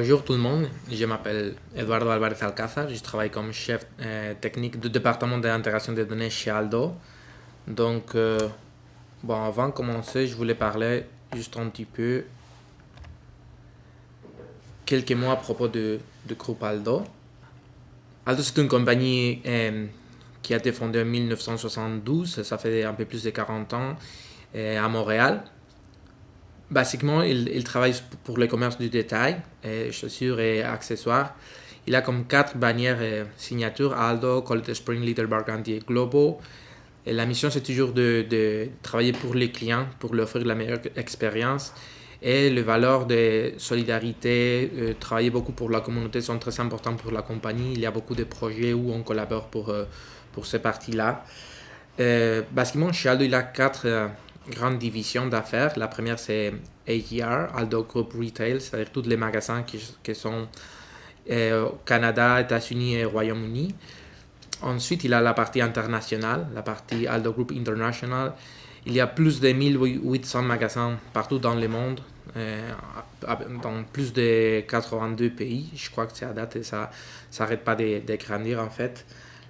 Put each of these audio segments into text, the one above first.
Bonjour tout le monde, je m'appelle Eduardo Alvarez Alcázar, je travaille comme chef euh, technique du département d'intégration des données chez Aldo. Donc, euh, bon, avant de commencer, je voulais parler juste un petit peu quelques mots à propos de, du groupe Aldo. Aldo, c'est une compagnie euh, qui a été fondée en 1972, ça fait un peu plus de 40 ans, à Montréal. Basiquement, il, travaille pour le commerce du détail, et chaussures et accessoires. Il a comme quatre bannières et signatures, Aldo, Colette Spring, Little Burgundy et Globo. La mission, c'est toujours de, travailler pour les clients, pour leur offrir la meilleure expérience. Et les valeurs de solidarité, euh, travailler beaucoup pour la communauté sont très importants pour la compagnie. Il y a beaucoup de projets où on collabore pour, euh, pour ces parties-là. Euh, basiquement, chez Aldo, il a quatre grande division d'affaires. La première, c'est AER, Aldo Group Retail, c'est-à-dire tous les magasins qui, qui sont euh, au Canada, États-Unis et Royaume-Uni. Ensuite, il a la partie internationale, la partie Aldo Group International. Il y a plus de 1800 magasins partout dans le monde, euh, dans plus de 82 pays. Je crois que c'est à date et ça n'arrête pas de, de, grandir en fait.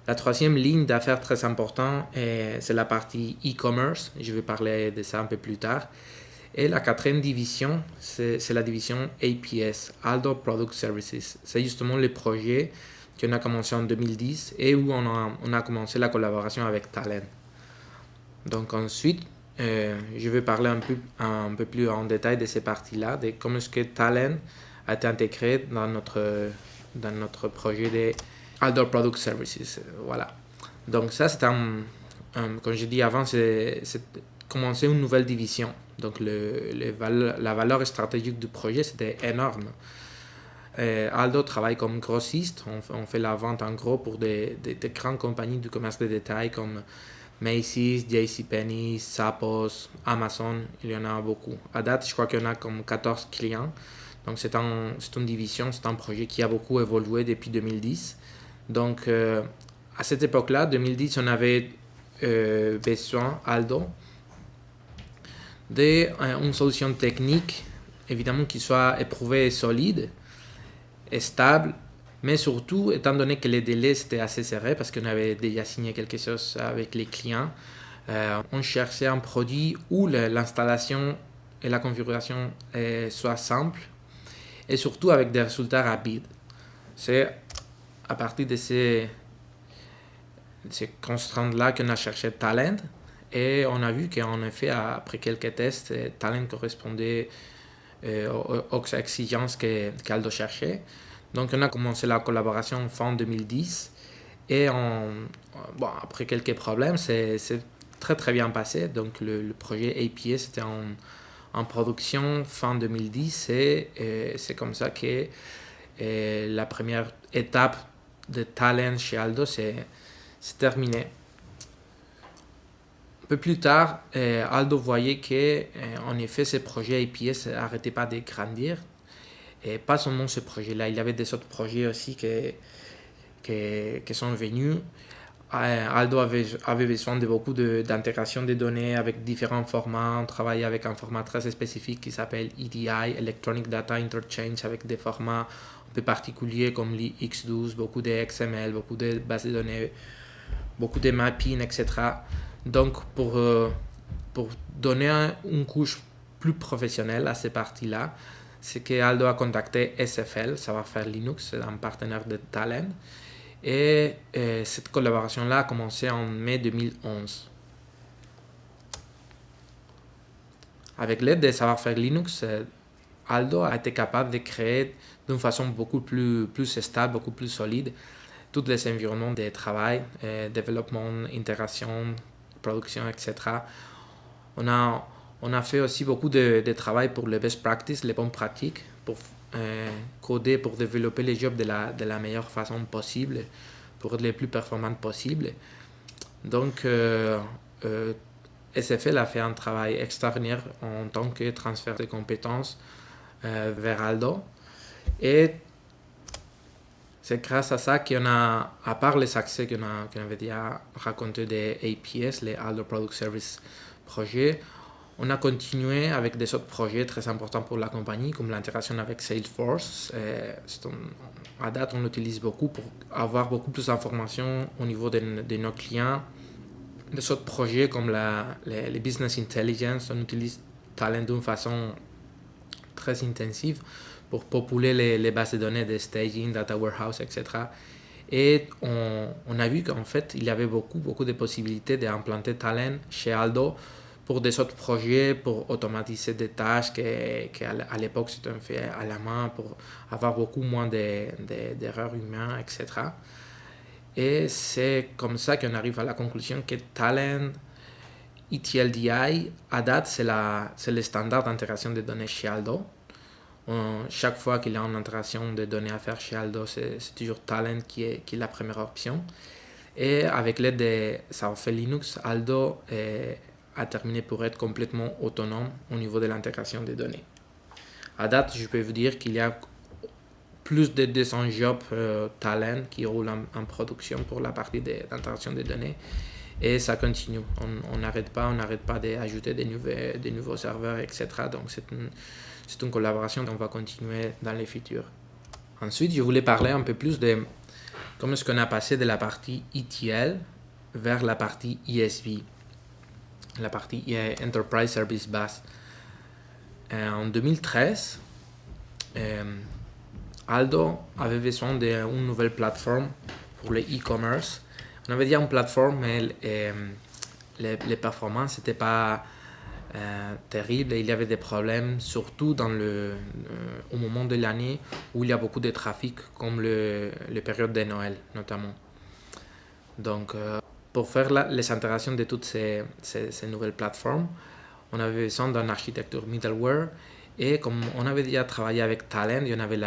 La troisième ligne d'affaires très importante, c'est la partie e-commerce. Je vais parler de ça un peu plus tard. Et la quatrième division, c'est la division APS, Aldo Product Services. C'est justement le projet qu'on a commencé en 2010 et où on a, commencé la collaboration avec Talent. Donc ensuite, euh, je vais parler un peu, un peu plus en détail de ces parties-là, de comment est-ce que Talent a été intégré dans notre, dans notre projet de Outdoor Product Services. Euh, voilà. Donc ça, c'est un, comme j'ai dit avant, c'est commencer une nouvelle division. Donc le, la valeur stratégique du projet, c'était énorme. Euh, Aldo travaille comme grossiste. On, fait la vente en gros pour des, des, grandes compagnies du commerce de détail comme Macy's, JCPenney, Sapos, Amazon. Il y en a beaucoup. À date, je crois qu'il y en a comme 14 clients. Donc c'est un, une division, c'est un projet qui a beaucoup évolué depuis 2010. Donc, euh, à cette époque-là, 2010, on avait euh, besoin, Aldo, d'une euh, solution technique, évidemment, qui soit éprouvée et solide, et stable, mais surtout, étant donné que les délais étaient assez serrés, parce qu'on avait déjà signé quelque chose avec les clients, on cherchait un produit où l'installation et la configuration soient simples, et surtout avec des résultats rapides. C'est à partir de ces, ces constantes-là qu'on a cherché Talent. Et on a vu qu'en effet, après quelques tests, Talent correspondait euh, aux, exigences qu'Aldo cherchait. Donc on a commencé la collaboration fin 2010. Et bon, après quelques problèmes, c'est très très bien passé. Donc le, projet APS était en, en, production fin 2010 et, et c'est comme ça que euh, la première étape de talent chez Aldo, c'est terminé. Un peu plus tard, euh, Aldo voyait que, euh, en effet, ce projet APS n'arrêtait pas de grandir. Et pas seulement ce projet-là, il y avait des autres projets aussi qui, qui, sont venus. Euh, Aldo avait, avait, besoin de beaucoup d'intégration des données avec différents formats. On travaillait avec un format très spécifique qui s'appelle EDI, Electronic Data Interchange, avec des formats peu particuliers comme l'X12, beaucoup de XML, beaucoup de bases de données, beaucoup de mapping, etc. Donc, pour, euh, pour donner une couche plus professionnelle à ces parties-là, c'est que Aldo a contacté SFL, ça va faire Linux, c'est un partenaire de Talent. Et euh, cette collaboration-là a commencé en mai 2011. Avec l'aide de savoir-faire Linux, euh, Aldo a été capable de créer d'une façon beaucoup plus, stable, beaucoup plus solide, tous les environnements de travail, euh, développement, intégration, production, etc. On a, on a fait aussi beaucoup de, travail pour les best practices, les bonnes pratiques, pour euh, coder, pour développer les jobs de la, de la meilleure façon possible, pour être les plus performantes possible. Donc, euh, SFL a fait un travail extraordinaire en tant que transfert de compétences vers Aldo. Et c'est grâce à ça qu'on a, à part les accès qu'on qu avait déjà raconté des APS, les Aldo Product Service Project, On a continué avec des autres projets très importants pour la compagnie, comme l'intégration avec Salesforce. à date, on l'utilise beaucoup pour avoir beaucoup plus d'informations au niveau de, nos clients. Des autres projets comme la, les, business intelligence, on utilise Talent d'une façon intensive pour populer les, bases de données de staging, data warehouse, etc. Et on, a vu qu'en fait, il y avait beaucoup, beaucoup de possibilités d'implanter Talent chez Aldo pour des autres projets, pour automatiser des tâches qu'à à l'époque c'était fait à la main, pour avoir beaucoup moins d'erreurs humaines, etc. Et c'est comme ça qu'on arrive à la conclusion que Talent ETLDI, à date, c'est le standard d'intégration des données chez Aldo. Chaque fois qu'il y a une intégration de données à faire chez Aldo, c'est toujours Talent qui est, est la première option. Et avec l'aide de ça fait Linux, Aldo est, a terminé pour être complètement autonome au niveau de l'intégration des données. À date, je peux vous dire qu'il y a plus de 200 jobs euh, talent qui roulent en, production pour la partie d'intégration des données. Et ça continue. On n'arrête pas, on n'arrête pas d'ajouter des, des nouveaux serveurs, etc. Donc c'est une, une collaboration qu'on va continuer dans les futurs. Ensuite, je voulais parler un peu plus de comment est-ce qu'on a passé de la partie ETL vers la partie ESB la partie Enterprise Service Bus. Euh, en 2013, euh, Aldo avait besoin d'une nouvelle plateforme pour le e-commerce. On avait dit une plateforme, mais euh, les, performances n'étaient pas terribles et il y avait des problèmes, surtout dans le, au moment de l'année où il y a beaucoup de trafic, comme le, les périodes de Noël notamment. Donc, pour faire les intégrations de toutes ces, nouvelles plateformes, on avait besoin d'une architecture middleware. Et comme on avait déjà travaillé avec Talent et on avait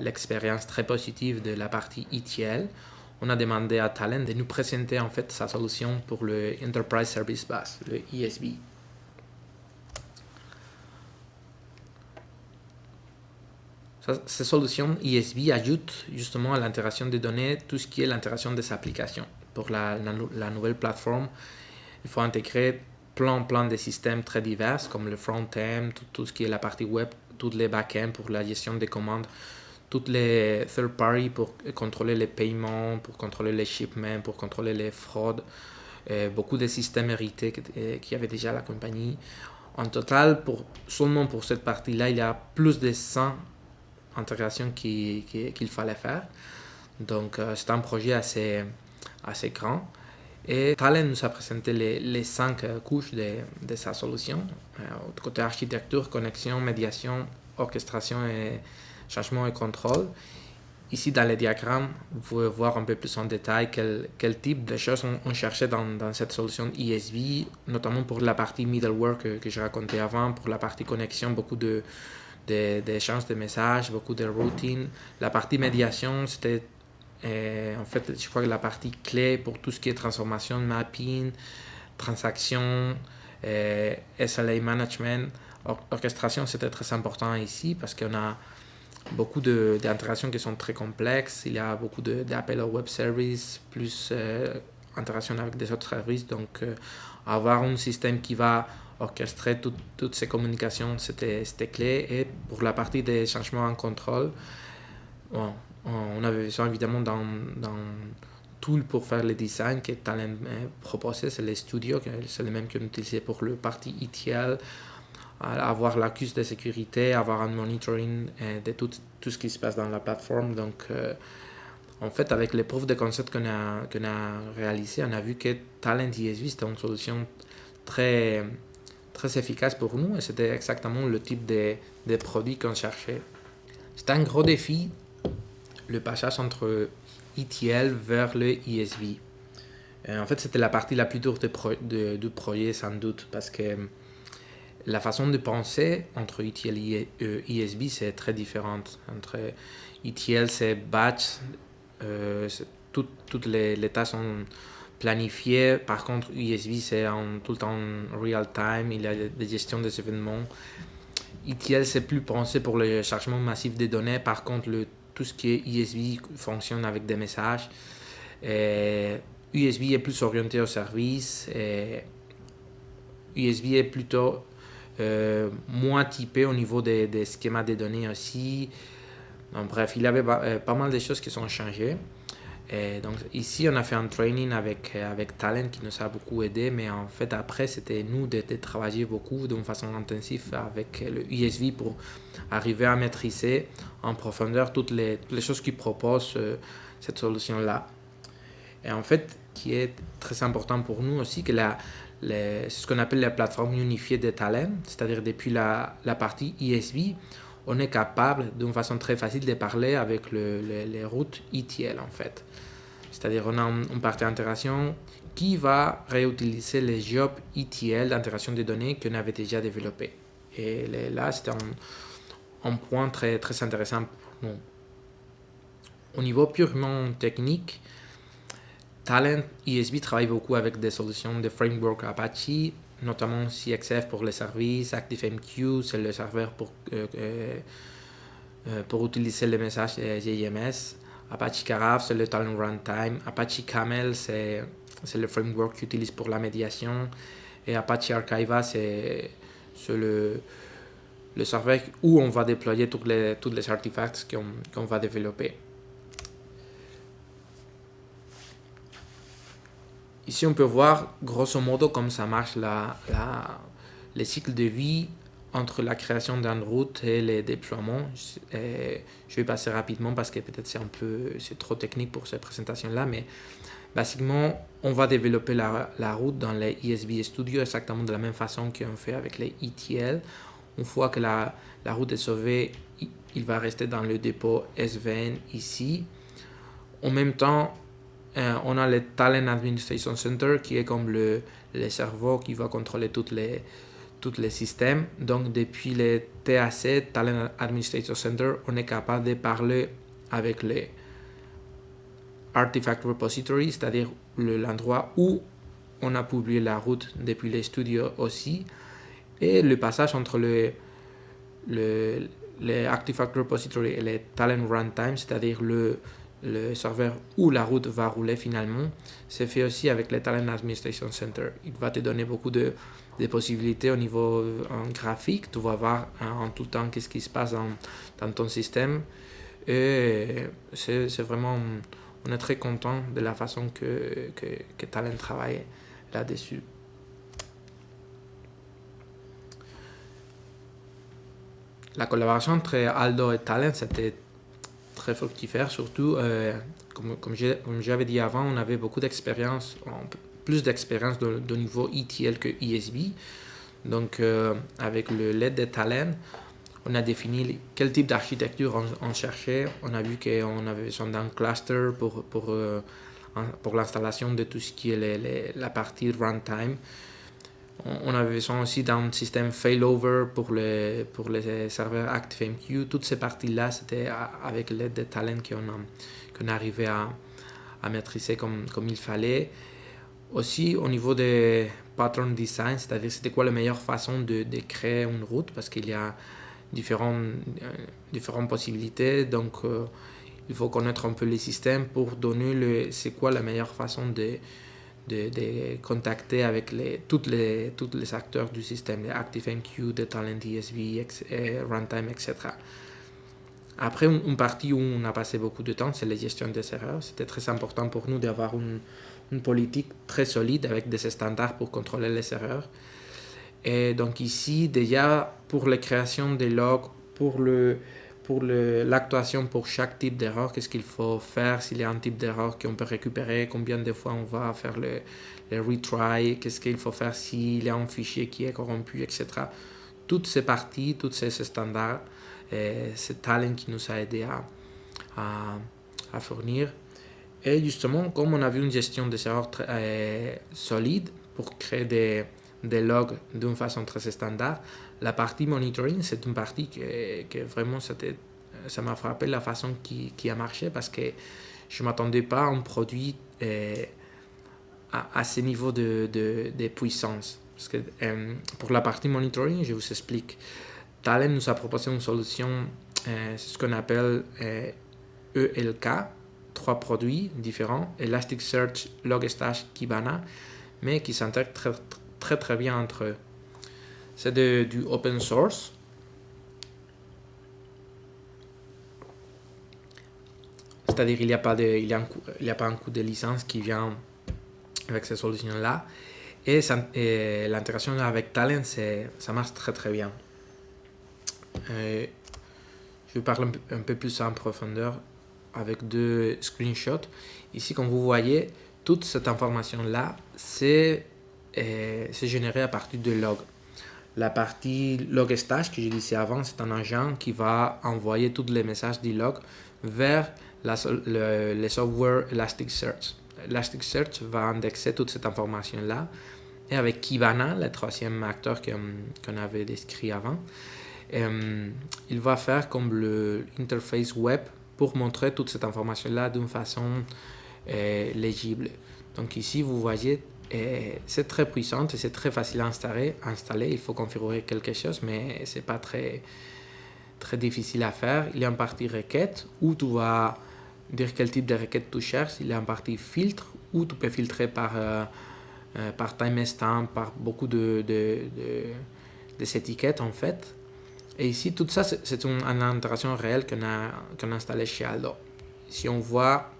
l'expérience très positive de la partie ETL, on a demandé à Talent de nous présenter en fait sa solution pour le Enterprise Service Bus, le ESB. Ces solutions ESB ajoutent justement à l'intégration des données tout ce qui est l'intégration des applications pour la, nouvelle plateforme, il faut intégrer plein, plein de systèmes très divers, comme le front-end, tout, ce qui est la partie web, toutes les back-ends pour la gestion des commandes, toutes les third-party pour contrôler les paiements, pour contrôler les shipments, pour contrôler les fraudes, beaucoup de systèmes hérités qu'il y avait déjà la compagnie. En total, pour, seulement pour cette partie-là, il y a plus de 100 intégrations qu'il qui, fallait faire. Donc, euh, c'est un projet assez, assez grand. Et Talent nous a présenté les, les cinq euh, couches de, de sa solution. Euh, côté architecture, connexion, médiation, orchestration et changement et contrôle. Ici, dans le diagramme, vous pouvez voir un peu plus en détail quel, quel type de choses on, cherchait dans, dans, cette solution ESB, notamment pour la partie middleware que, que j'ai raconté avant, pour la partie connexion, beaucoup d'échanges de, de, messages, beaucoup de routines. La partie médiation, c'était euh, en fait, je crois que la partie clé pour tout ce qui est transformation, mapping, transaction, euh, SLA management, orchestration, c'était très important ici parce qu'on a beaucoup d'intégrations qui sont très complexes. Il y a beaucoup d'appels au web service, plus euh, interaction avec des autres services. Donc, euh, avoir un système qui va orchestrer toutes ces communications, c'était clé. Et pour la partie des changements en contrôle, bon, on avait besoin évidemment d'un tool pour faire le design que Talent proposait, c'est les studios, c'est le même qu'on utilisait pour le parti ETL, avoir l'accuse de sécurité, avoir un monitoring euh, de tout, tout, ce qui se passe dans la plateforme. Donc, euh, en fait, avec les preuves de concept qu'on a, a réalisées, on a vu que Talent ESV, c'était une solution très, très efficace pour nous et c'était exactement le type de, de produit qu'on cherchait. C'était un gros défi le passage entre ETL vers le ESB. Euh, en fait, c'était la partie la plus dure du projet, sans doute, parce que la façon de penser entre ETL et ESB, euh, c'est très différente. Entre ETL, c'est batch, toutes les, les, tâches sont planifiées. Par contre, ESB, c'est tout le temps real time, il y a des gestions des événements. ETL, c'est plus pensé pour le chargement massif des données. Par contre, le tout ce qui est USB fonctionne avec des messages. USB est plus orienté au service. USB est plutôt euh, moins typé au niveau des, des, schémas de données aussi. Donc, bref, il y avait pas, pas mal de choses qui sont changées. Donc ici, on a fait un training avec, avec Talent qui nous a beaucoup aidé, mais en fait, après, c'était nous de, de, travailler beaucoup d'une façon intensive avec le USV pour arriver à maîtriser en profondeur toutes les, toutes les choses qui proposent euh, cette solution-là. Et en fait, qui est très important pour nous aussi, que la, c'est ce qu'on appelle la plateforme unifiée de Talent, c'est-à-dire depuis la, la partie ISV, on est capable d'une façon très facile de parler avec le, les routes ETL en fait. C'est-à-dire on a une partie d'intégration qui va réutiliser les jobs ETL d'intégration des données qu'on avait déjà développés. Et là, c'est un, un, point très, très intéressant pour nous. Au niveau purement technique, Talent ESB travaille beaucoup avec des solutions de framework Apache, notamment CXF pour les services, ActiveMQ, c'est le serveur pour, euh, euh, pour utiliser les messages JMS. Apache Carafe, c'est le talent runtime. Apache Camel, c'est le framework qu'ils utilise pour la médiation. Et Apache Archiva, c'est le, le serveur où on va déployer tous les, tous les artefacts qu'on qu va développer. Ici, on peut voir grosso modo comme ça marche la, la, les cycles de vie entre la création d'une route et les déploiements. Et je vais passer rapidement parce que peut-être c'est un peu trop technique pour cette présentation-là, mais basiquement, on va développer la, la, route dans les ESB Studio exactement de la même façon qu'on fait avec les ETL. Une fois que la, la route est sauvée, il va rester dans le dépôt SVN ici. En même temps, euh, on a le Talent Administration Center qui est comme le, le cerveau qui va contrôler toutes les, tous les systèmes. Donc, depuis le TAC, Talent Administration Center, on est capable de parler avec les Artifact Repository, c'est-à-dire l'endroit où on a publié la route depuis les studios aussi. Et le passage entre le, le, les Artifact Repository et les Talent Runtime, c'est-à-dire le le serveur où la route va rouler finalement, c'est fait aussi avec le Talent Administration Center. Il va te donner beaucoup de, possibilités au niveau euh, en graphique. Tu vas voir hein, en tout temps qu'est-ce qui se passe dans, dans ton système. Et c'est vraiment, on est très content de la façon que, que, que Talent travaille là-dessus. La collaboration entre Aldo et Talent, c'était très fructifère, surtout, euh, comme, comme j'avais dit avant, on avait beaucoup d'expérience, plus d'expérience de, niveau ETL que ESB. Donc, euh, avec le LED de Talent, on a défini quel type d'architecture on, cherchait. On a vu qu'on avait besoin d'un cluster pour, pour, euh, pour l'installation de tout ce qui est la partie runtime. On avait besoin aussi d'un système failover pour les, pour les serveurs ActiveMQ. Toutes ces parties-là, c'était avec l'aide de Talent qu'on qu arrivait à, à, maîtriser comme, comme il fallait. Aussi, au niveau des pattern design, c'est-à-dire c'était quoi la meilleure façon de, de, créer une route, parce qu'il y a différentes, euh, différentes possibilités. Donc, euh, il faut connaître un peu les systèmes pour donner c'est quoi la meilleure façon de de, de, contacter avec les, toutes les, tous les acteurs du système, les ActiveMQ, de Talent ESB, Runtime, etc. Après, une, partie où on a passé beaucoup de temps, c'est la gestion des erreurs. C'était très important pour nous d'avoir une, une, politique très solide avec des standards pour contrôler les erreurs. Et donc ici, déjà, pour la création des logs, pour le, pour l'actuation pour chaque type d'erreur, qu'est-ce qu'il faut faire, s'il y a un type d'erreur qu'on peut récupérer, combien de fois on va faire le, le retry, qu'est-ce qu'il faut faire s'il y a un fichier qui est corrompu, etc. Toutes ces parties, tous ces standards, c'est Talent qui nous a aidé à, à, à, fournir. Et justement, comme on a vu une gestion des erreurs très, euh, solide pour créer des, des logs d'une façon très standard, la partie monitoring, c'est une partie que, vraiment ça m'a frappé la façon qui, a marché parce que je ne m'attendais pas à un produit euh, à, ce niveau de, puissance. Euh, pour la partie monitoring, je vous explique. Talent nous a proposé une solution, euh, ce qu'on appelle ELK, e trois produits différents, Elasticsearch, Logstash, Kibana, mais qui s'intègrent très, très très bien entre eux. C'est du open source. C'est-à-dire il n'y a, pas de, il y a, pas un coût de licence qui vient avec ces solutions-là. Et, l'intégration avec Talent, ça marche très très bien. Euh, je vais parler un peu plus en profondeur avec deux screenshots. Ici, comme vous voyez, toute cette information-là, c'est euh, généré à partir de log. La partie log stage que j'ai dit avant, c'est un agent qui va envoyer tous les messages du log vers la, le, le, software Elasticsearch. Elasticsearch va indexer toute cette information-là. Et avec Kibana, le troisième acteur qu'on avait décrit avant, euh, il va faire comme l'interface web pour montrer toute cette information-là d'une façon euh, légible. Donc ici, vous voyez, c'est très puissant et c'est très facile à installer, installer. Il faut configurer quelque chose, mais c'est pas très, très difficile à faire. Il y a une partie requête où tu vas dire quel type de requête tu cherches. Il y a une partie filtre où tu peux filtrer par, euh, euh, par timestamp, par beaucoup de, de, de, étiquettes en fait. Et ici, tout ça, c'est une, intégration réelle qu'on a, qu'on a installée chez Aldo. Si on voit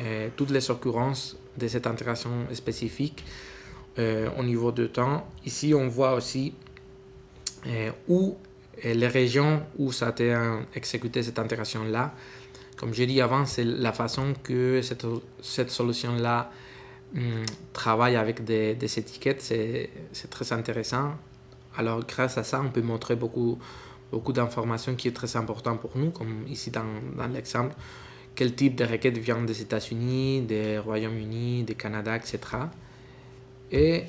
euh, toutes les occurrences de cette intégration spécifique au niveau de temps, ici on voit aussi où les régions où ça a été exécuté cette intégration-là, comme j'ai dit avant, c'est la façon que cette, cette solution-là hum, travaille avec des, des étiquettes, c'est très intéressant. Alors grâce à ça, on peut montrer beaucoup, beaucoup d'informations qui est très important pour nous, comme ici dans, dans l'exemple, quel type de requête vient des États-Unis, des Royaumes-Unis, du Canada, etc. Et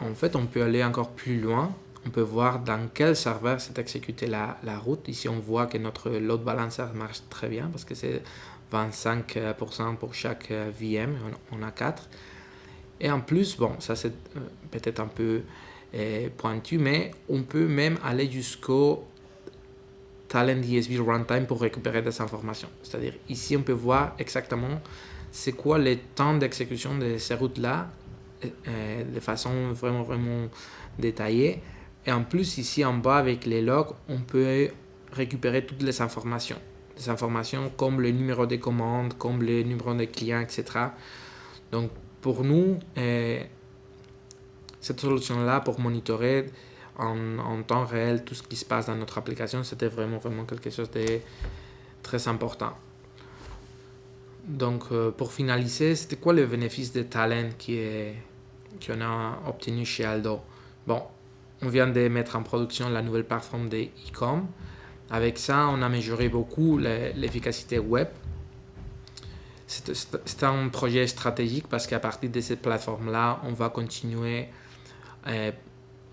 en fait, on peut aller encore plus loin on peut voir dans quel serveur s'est exécutée la, la, route. Ici, on voit que notre load balancer marche très bien parce que c'est 25% pour chaque euh, VM, on, a 4. Et en plus, bon, ça c'est euh, peut-être un peu euh, pointu, mais on peut même aller jusqu'au Talent ESB Runtime pour récupérer des informations. C'est-à-dire, ici, on peut voir exactement c'est quoi le temps d'exécution de ces routes-là de façon vraiment, vraiment détaillée. Et en plus, ici en bas, avec les logs, on peut récupérer toutes les informations. Des informations comme le numéro de commande, comme le numéro de client, etc. Donc, pour nous, euh, cette solution-là, pour monitorer en, temps réel tout ce qui se passe dans notre application, c'était vraiment, vraiment quelque chose de très important. Donc, euh, pour finaliser, c'était quoi le bénéfice de Talent qu'on a obtenu chez Aldo? Bon, on vient de mettre en production la nouvelle plateforme de e-com. Avec ça, on a amélioré beaucoup l'efficacité web. C'est un projet stratégique parce qu'à partir de cette plateforme-là, on va continuer euh,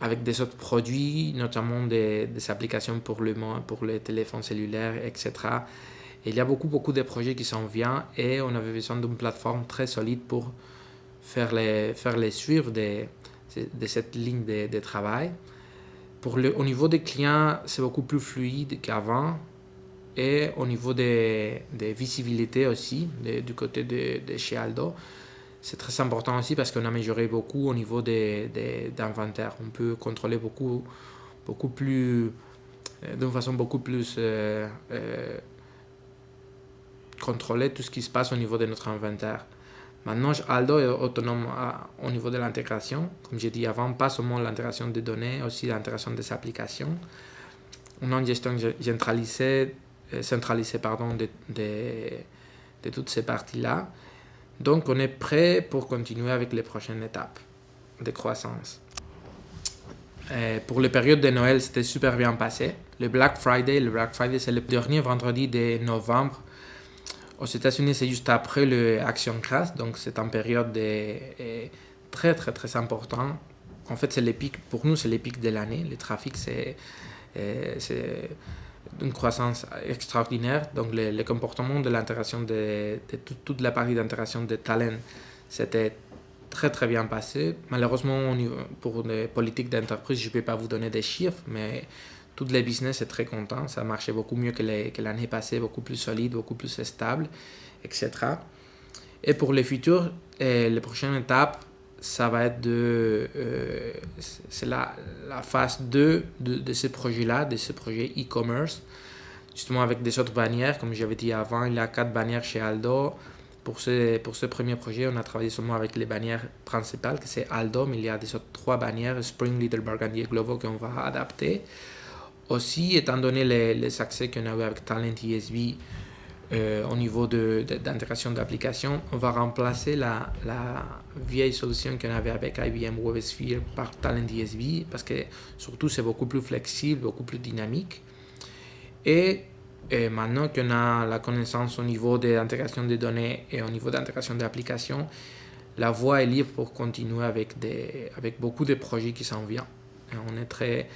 avec des autres produits, notamment des, applications pour le pour les téléphones cellulaires, etc. il y a beaucoup, beaucoup de projets qui s'en viennent et on avait besoin d'une plateforme très solide pour faire les, faire les suivre des, de cette ligne de, travail. Pour le, au niveau des clients, c'est beaucoup plus fluide qu'avant. Et au niveau des, des visibilités aussi, du côté de, de, chez Aldo, c'est très important aussi parce qu'on a amélioré beaucoup au niveau d'inventaire. On peut contrôler beaucoup, beaucoup plus, euh, d'une façon beaucoup plus euh, euh, contrôler tout ce qui se passe au niveau de notre inventaire. Maintenant, Aldo est autonome au niveau de l'intégration. Comme j'ai dit avant, pas seulement l'intégration des données, aussi l'intégration des applications. On a une gestion centralisée, euh, centralisée pardon, de, de, toutes ces parties-là. Donc, on est prêt pour continuer avec les prochaines étapes de croissance. Euh, pour les périodes de Noël, c'était super bien passé. Le Black Friday, le Black Friday, c'est le dernier vendredi de novembre aux États-Unis, c'est juste après l'Action Crash, donc c'est une période de, très très très important. En fait, c'est l'épique, pour nous, c'est l'épique de l'année. Le trafic, c'est une croissance extraordinaire. Donc, le, comportement de l'intégration de, toute la partie d'intégration de talent, c'était très très bien passé. Malheureusement, pour les politiques d'entreprise, je ne peux pas vous donner des chiffres, mais toutes les business est très content. Ça marchait beaucoup mieux que l'année passée, beaucoup plus solide, beaucoup plus stable, etc. Et pour le futur, les prochaines étapes, ça va être de... Euh, c'est la, la, phase 2 de, de ce projet-là, de ce projet e-commerce. Justement avec des autres bannières, comme j'avais dit avant, il y a quatre bannières chez Aldo. Pour ce, pour ce premier projet, on a travaillé seulement avec les bannières principales, que c'est Aldo, mais il y a des autres trois bannières, Spring, Little Burgundy et Glovo, qu'on va adapter. Aussi, étant donné les, les accès qu'on a eu avec Talent ESB, euh, au niveau d'intégration d'applications, on va remplacer la, la vieille solution qu'on avait avec IBM WebSphere par Talent DSB parce que surtout c'est beaucoup plus flexible, beaucoup plus dynamique. Et, et maintenant qu'on a la connaissance au niveau de l'intégration des données et au niveau d'intégration d'applications, la voie est libre pour continuer avec, des, avec beaucoup de projets qui s'en viennent. on est très,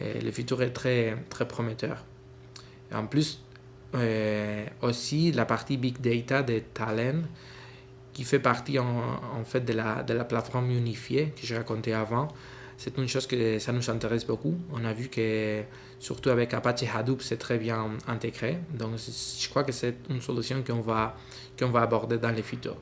le futur est très, très prometteur. Et en plus, euh, aussi la partie Big Data de Talent, qui fait partie en, fait de la, de la plateforme unifiée que j'ai raconté avant. C'est une chose que ça nous intéresse beaucoup. On a vu que surtout avec Apache Hadoop, c'est très bien intégré. Donc je crois que c'est une solution qu'on va, qu'on va aborder dans le futur.